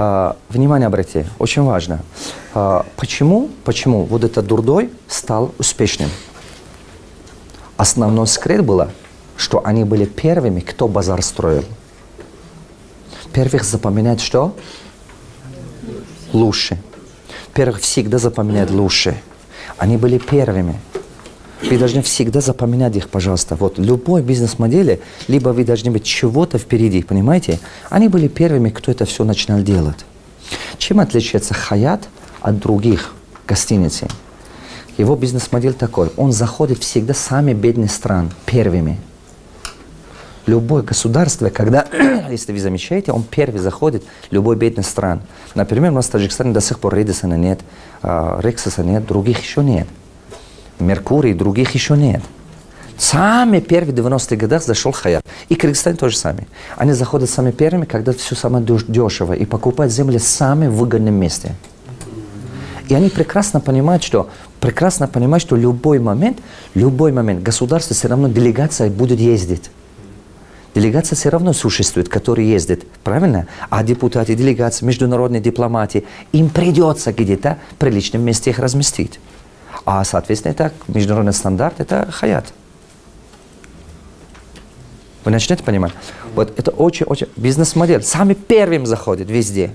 А, внимание обратите, очень важно. А, почему, почему вот этот дурдой стал успешным? Основной секрет было, что они были первыми, кто базар строил. Первых запоминает что? Лучше. Первых всегда запоминает лучше. Они были первыми. Вы должны всегда запоминать их, пожалуйста. Вот любой бизнес-модели, либо вы должны быть чего-то впереди, понимаете? Они были первыми, кто это все начинал делать. Чем отличается Хаят от других гостиниц? Его бизнес-модель такой. Он заходит всегда в самые бедные страны, первыми. Любое государство, когда, если вы замечаете, он первый заходит любой бедной стран. Например, у нас в Таджикистане до сих пор Редисона нет, а, Рексоса нет, других еще нет. Меркурий, других еще нет. Самые первые 90-х годах зашел Хаят. И Кыргызстан тоже сами. Они заходят самыми первыми, когда все самое дешево, и покупают земли в самом выгодном месте. И они прекрасно понимают, что прекрасно понимают, что любой момент, любой момент государство все равно делегация будет ездить. Делегация все равно существует, который ездит, правильно? А депутаты, делегации, международные дипломаты, им придется где-то в приличном месте их разместить. А, соответственно, это международный стандарт, это хаят. Вы начнете понимать? Вот это очень-очень бизнес-модель. Самый первым заходит везде.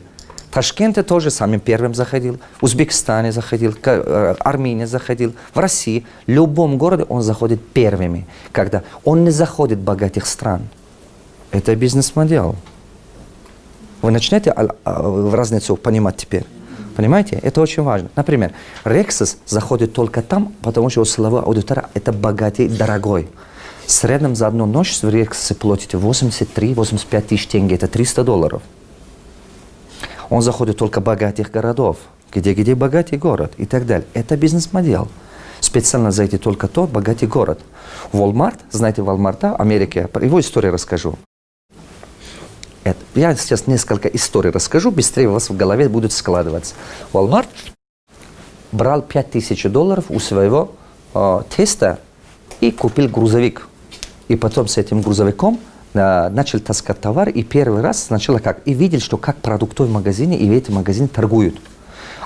Ташкенте тоже самым первым заходил, в Узбекистане заходил, э, Армении заходил, в России. В любом городе он заходит первыми, когда он не заходит в богатых стран. Это бизнес-модель. Вы начнете а, а, разницу понимать теперь? Понимаете? Это очень важно. Например, Rexus заходит только там, потому что у силовой аудитории это богатый, дорогой. В среднем за одну ночь в Rexus платите 83-85 тысяч тенге, это 300 долларов. Он заходит только богатых городов, где-где богатый город и так далее. Это бизнес-модель. Специально зайти только тот богатый город. Walmart, знаете Walmart, Америка, его историю расскажу. Это. Я сейчас несколько историй расскажу, быстрее у вас в голове будет складываться. Walmart брал 5000 долларов у своего э, теста и купил грузовик. И потом с этим грузовиком э, начал таскать товар, и первый раз сначала как? И видел, что как продуктовый магазине и в этом магазине торгуют.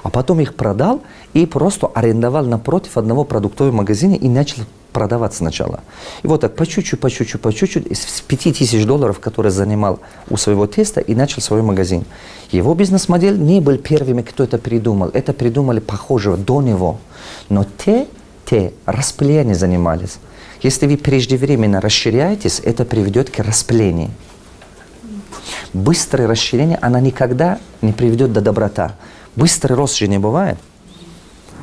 А потом их продал и просто арендовал напротив одного продуктового магазина и начал продавать сначала. И вот так по чуть-чуть, по чуть-чуть, по чуть-чуть, с 5000 долларов, которые занимал у своего теста, и начал свой магазин. Его бизнес-модель не был первыми, кто это придумал. Это придумали похожего до него. Но те, те распылением занимались. Если вы преждевременно расширяетесь, это приведет к распылению. Быстрое расширение, она никогда не приведет до доброта. Быстрый рост же не бывает.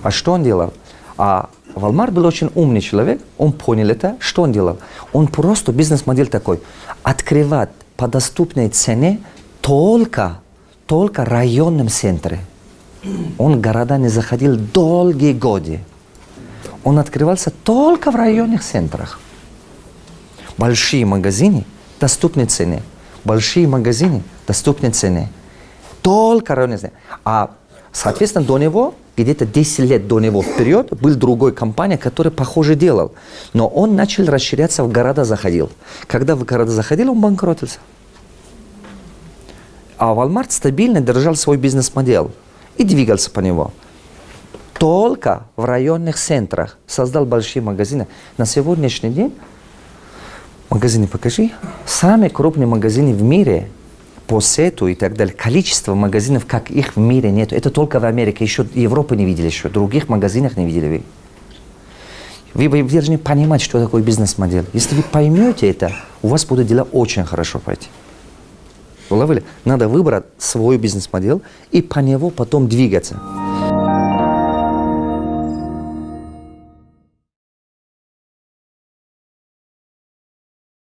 А что он делал? А Валмар был очень умный человек, он понял это. Что он делал? Он просто бизнес-модель такой. Открывать по доступной цене только, только районном центре. Он в города не заходил долгие годы. Он открывался только в районных центрах. Большие магазины, доступные цены. Большие магазины, доступные цены. Только районные цены. А, соответственно, до него где-то 10 лет до него вперед был другой компания, которая похоже делал. Но он начал расширяться, в города заходил. Когда в города заходил, он банкротился. А Walmart стабильно держал свой бизнес-модель и двигался по него. Только в районных центрах создал большие магазины. На сегодняшний день, магазины покажи, самые крупные магазины в мире – по сету и так далее, количество магазинов, как их в мире нет. Это только в Америке, еще Европы не видели, еще других магазинах не видели вы. Вы, должны понимать, что такое бизнес-модель. Если вы поймете это, у вас будут дела очень хорошо пойти. Уловили? Надо выбрать свою бизнес-модель и по него потом двигаться.